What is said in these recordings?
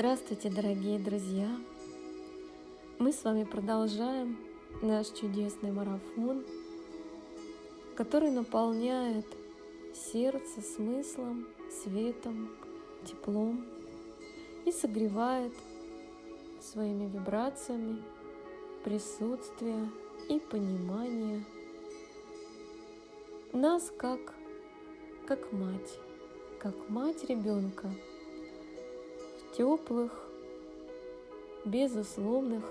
Здравствуйте, дорогие друзья! Мы с вами продолжаем наш чудесный марафон, который наполняет сердце смыслом, светом, теплом и согревает своими вибрациями присутствие и понимание нас как, как мать, как мать ребенка – теплых, безусловных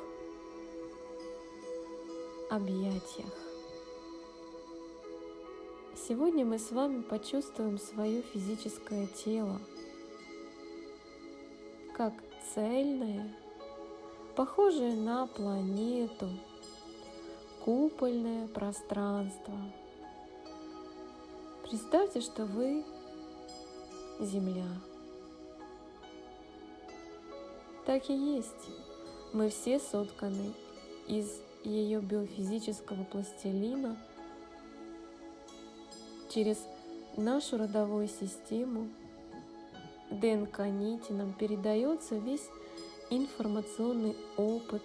объятиях. Сегодня мы с вами почувствуем свое физическое тело как цельное, похожее на планету, купольное пространство. Представьте, что вы Земля – так и есть. Мы все сотканы из ее биофизического пластилина через нашу родовую систему ДНК нити нам передается весь информационный опыт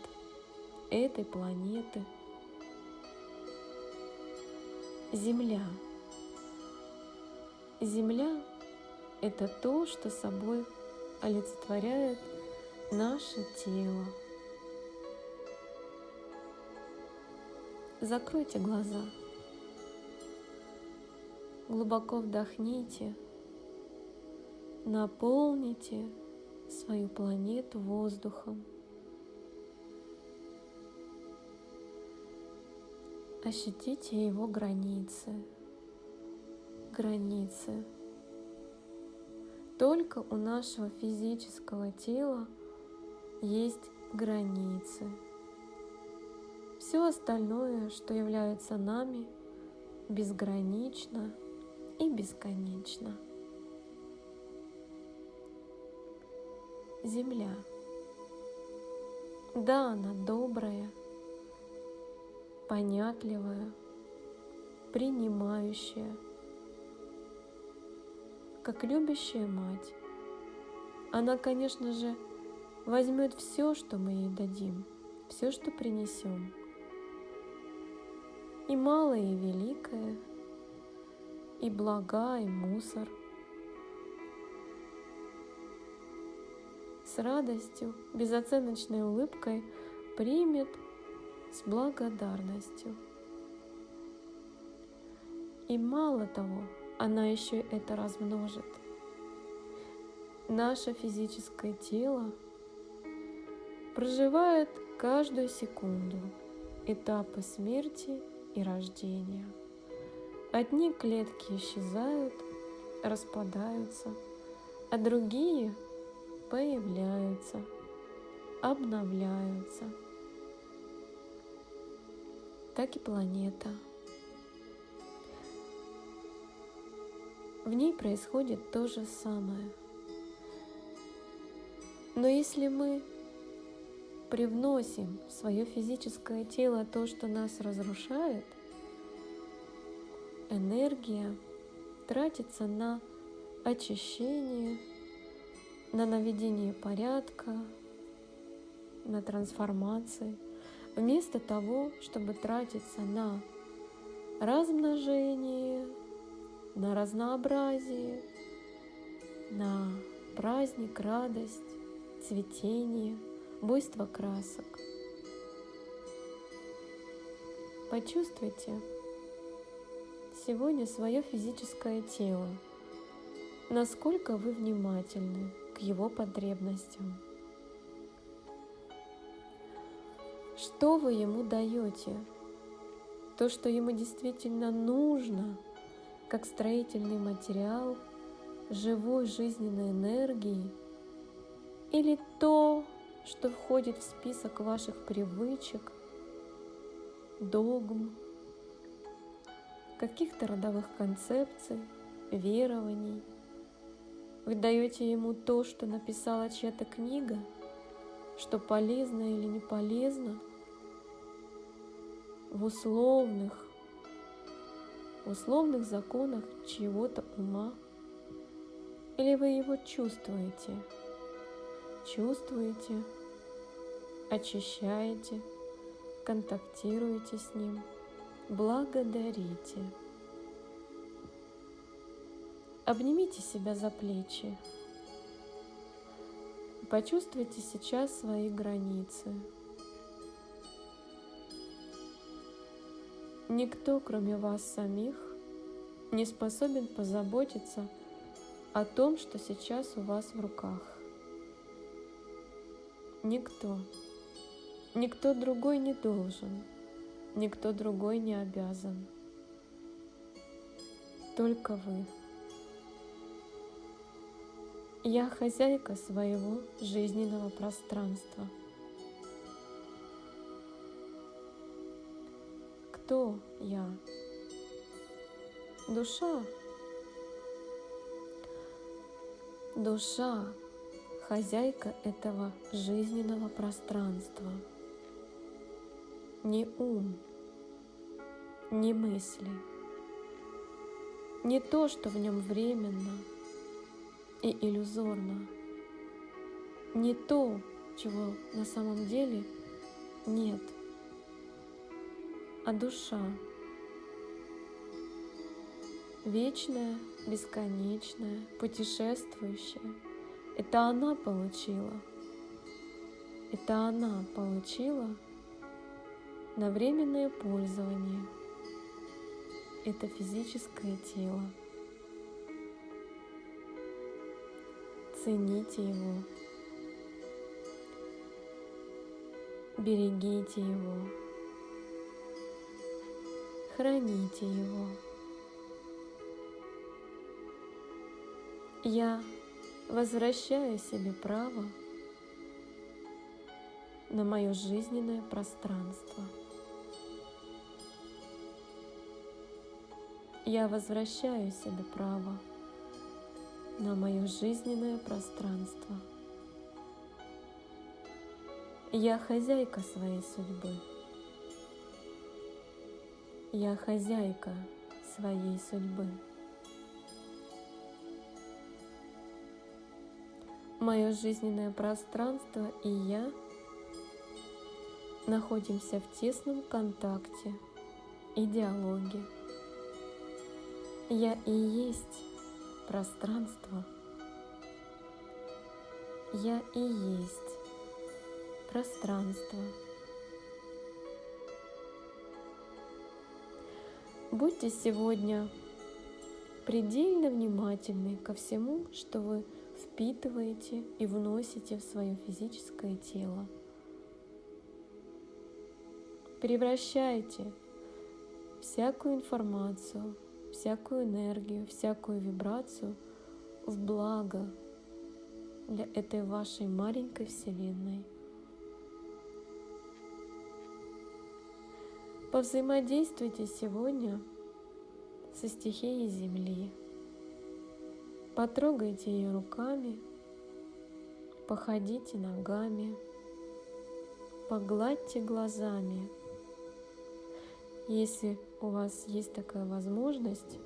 этой планеты. Земля. Земля – это то, что собой олицетворяет – наше тело. Закройте глаза. Глубоко вдохните. Наполните свою планету воздухом. Ощутите его границы. Границы. Только у нашего физического тела – есть границы. Все остальное, что является нами, безгранично и бесконечно. Земля. Да, она добрая, понятливая, принимающая, как любящая мать. Она, конечно же, возьмет все, что мы ей дадим, все, что принесем. И малое, и великое, и блага, и мусор. С радостью, безоценочной улыбкой примет с благодарностью. И мало того, она еще это размножит. Наше физическое тело – проживает каждую секунду этапы смерти и рождения. Одни клетки исчезают, распадаются, а другие появляются, обновляются. Так и планета. В ней происходит то же самое. Но если мы привносим в свое физическое тело то, что нас разрушает, энергия тратится на очищение, на наведение порядка, на трансформации, вместо того, чтобы тратиться на размножение, на разнообразие, на праздник, радость, цветение – буйство красок. Почувствуйте сегодня свое физическое тело, насколько вы внимательны к его потребностям. Что вы ему даете? То, что ему действительно нужно, как строительный материал живой жизненной энергии, или то, что входит в список ваших привычек, догм, каких-то родовых концепций, верований. Вы даете ему то, что написала чья-то книга, что полезно или не полезно, в условных, в условных законах чьего-то ума, или вы его чувствуете – чувствуете, очищаете, контактируете с ним, благодарите. Обнимите себя за плечи. Почувствуйте сейчас свои границы. Никто, кроме вас самих, не способен позаботиться о том, что сейчас у вас в руках. Никто. Никто другой не должен. Никто другой не обязан. Только вы. Я хозяйка своего жизненного пространства. Кто я? Душа. Душа – хозяйка этого жизненного пространства. Не ум, не мысли, не то, что в нем временно и иллюзорно, не то, чего на самом деле нет, а душа – вечная, бесконечная, путешествующая. Это она получила. Это она получила на временное пользование. Это физическое тело. Цените его. Берегите его. Храните его. Я возвращаю себе право на мое жизненное пространство. Я возвращаю себе право на мое жизненное пространство. Я хозяйка своей судьбы. Я хозяйка своей судьбы. Мое жизненное пространство и я находимся в тесном контакте и диалоге. Я и есть пространство. Я и есть пространство. Будьте сегодня предельно внимательны ко всему, что вы впитываете и вносите в свое физическое тело. Превращайте всякую информацию, всякую энергию, всякую вибрацию в благо для этой вашей маленькой Вселенной. Повзаимодействуйте сегодня со стихией Земли. Потрогайте ее руками, походите ногами, погладьте глазами. Если у вас есть такая возможность,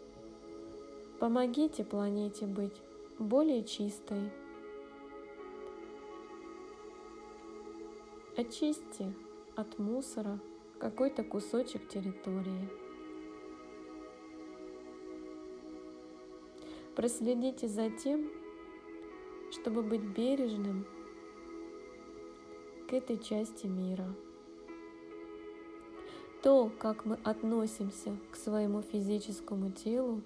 помогите планете быть более чистой. Очистьте от мусора какой-то кусочек территории. Проследите за тем, чтобы быть бережным к этой части мира. То, как мы относимся к своему физическому телу,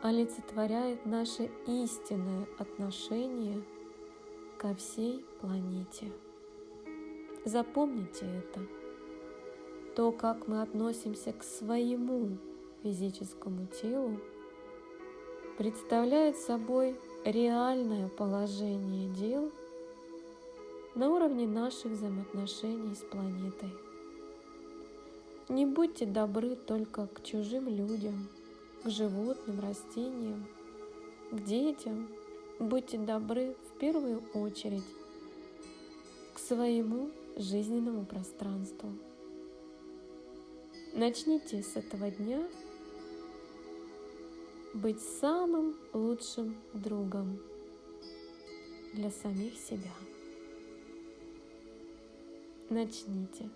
олицетворяет наше истинное отношение ко всей планете. Запомните это. То, как мы относимся к своему физическому телу, представляет собой реальное положение дел на уровне наших взаимоотношений с планетой. Не будьте добры только к чужим людям, к животным, растениям, к детям. Будьте добры в первую очередь к своему жизненному пространству. Начните с этого дня быть самым лучшим другом. для самих себя. Начните